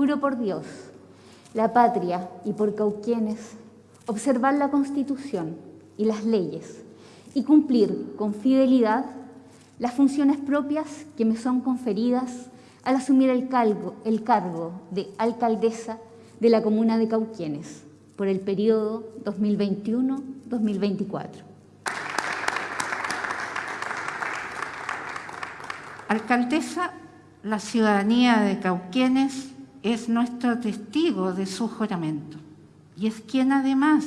juro por Dios, la patria y por Cauquienes, observar la Constitución y las leyes y cumplir con fidelidad las funciones propias que me son conferidas al asumir el cargo, el cargo de alcaldesa de la comuna de Cauquienes por el periodo 2021-2024. Alcaldesa, la ciudadanía de Cauquienes es nuestro testigo de su juramento y es quien además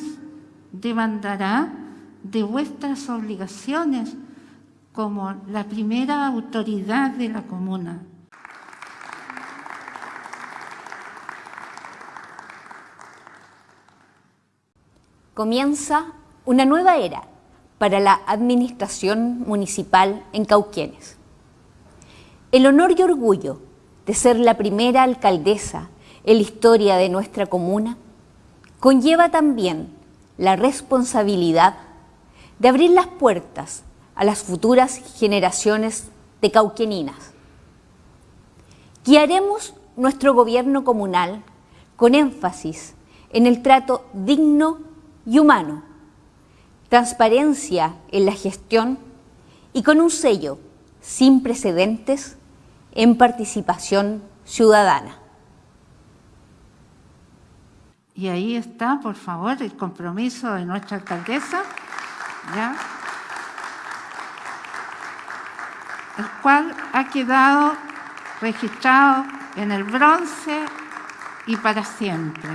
demandará de vuestras obligaciones como la primera autoridad de la comuna. Comienza una nueva era para la administración municipal en Cauquienes. El honor y orgullo de ser la primera alcaldesa en la historia de nuestra comuna conlleva también la responsabilidad de abrir las puertas a las futuras generaciones de cauqueninas. Guiaremos nuestro gobierno comunal con énfasis en el trato digno y humano, transparencia en la gestión y con un sello sin precedentes en participación ciudadana. Y ahí está, por favor, el compromiso de nuestra alcaldesa, ¿ya? el cual ha quedado registrado en el bronce y para siempre.